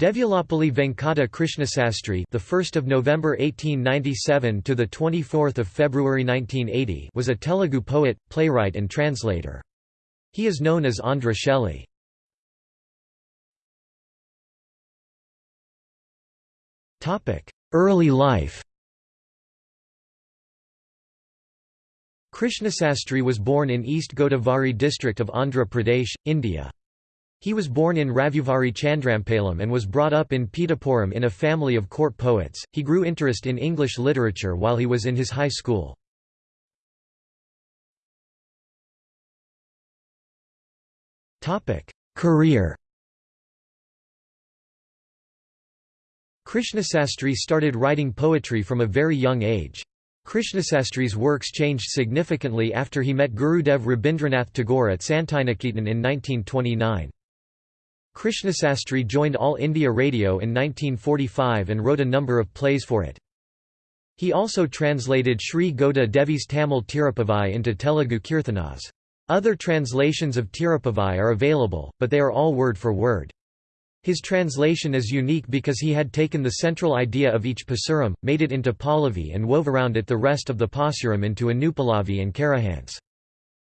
Devulapalli Venkata Krishnasastri, the 1st of November 1897 to the 24th of February 1980, was a Telugu poet, playwright and translator. He is known as Andhra Shelley. Topic: Early life. Krishnasastri was born in East Godavari district of Andhra Pradesh, India. He was born in Ravuvari Chandrampalam and was brought up in Pitapuram in a family of court poets. He grew interest in English literature while he was in his high school. Topic: Career. Krishnasastri started writing poetry from a very young age. Krishnasastri's works changed significantly after he met Gurudev Rabindranath Tagore at Santiniketan in 1929. Krishnasastri joined All India Radio in 1945 and wrote a number of plays for it. He also translated Sri Goda Devi's Tamil Tirupavai into Telugu Kirthanas. Other translations of Tirupavai are available, but they are all word for word. His translation is unique because he had taken the central idea of each pasuram, made it into Pallavi and wove around it the rest of the pasuram into Anupallavi and Charanams.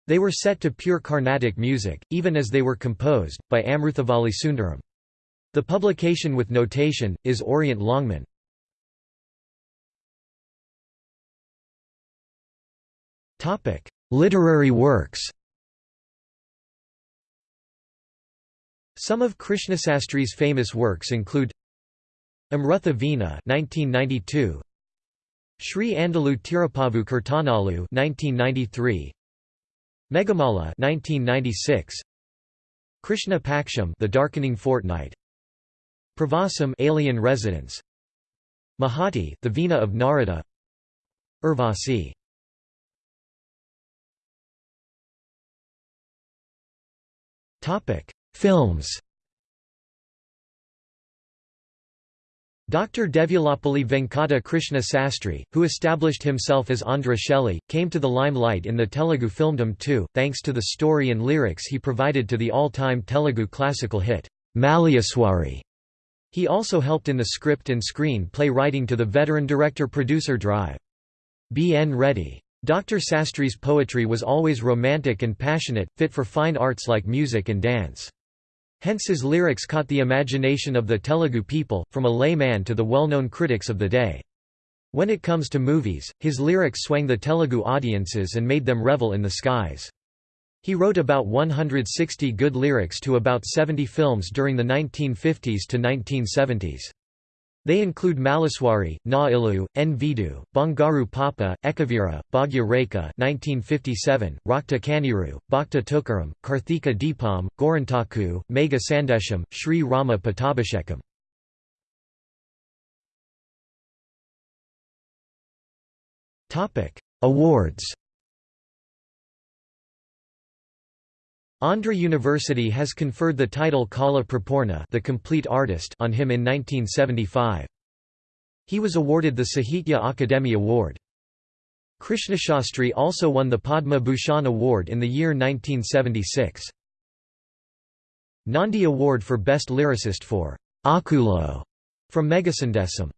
They were set to pure Carnatic music, even as they were composed, by Amruthavalli Sundaram. The publication with notation, is Orient Longman. Literary works Some of Krishnasastri's famous works include Amrutha Veena 1992 Sri Andalu Tirupavu Kirtanalu 1993 Meghamala 1996 Krishna Paksham The Darkening Fortnight. Pravasam Alien Residence. Mahati The Veena of Narada. Urvasi. Topic. Films Dr. Devulapalli Venkata Krishna Sastry, who established himself as Andhra Shelley, came to the limelight in the Telugu filmdom too, thanks to the story and lyrics he provided to the all-time Telugu classical hit, Malleeswari. He also helped in the script and screen play writing to the veteran director-producer Drive. B. N. Reddy. Dr. Sastry's poetry was always romantic and passionate, fit for fine arts like music and dance. Hence his lyrics caught the imagination of the Telugu people, from a layman to the well-known critics of the day. When it comes to movies, his lyrics swang the Telugu audiences and made them revel in the skies. He wrote about 160 good lyrics to about 70 films during the 1950s to 1970s. They include Malleeswari, Na Ilu, Bangaru Papa, Ekavira, Bhagya Rekha 1957, Rakta Kaniru, Bhakta Tukaram, Karthika Deepam, Gorintaku, Megha Sandesham, Sri Rama Pattabhishekam. Awards Andhra University has conferred the title Kala Prapoorna the complete artist on him in 1975. He was awarded the Sahitya Akademi Award. Krishnashastri also won the Padma Bhushan Award in the year 1976. Nandi Award for Best Lyricist for Akulo from Megha Sandesam.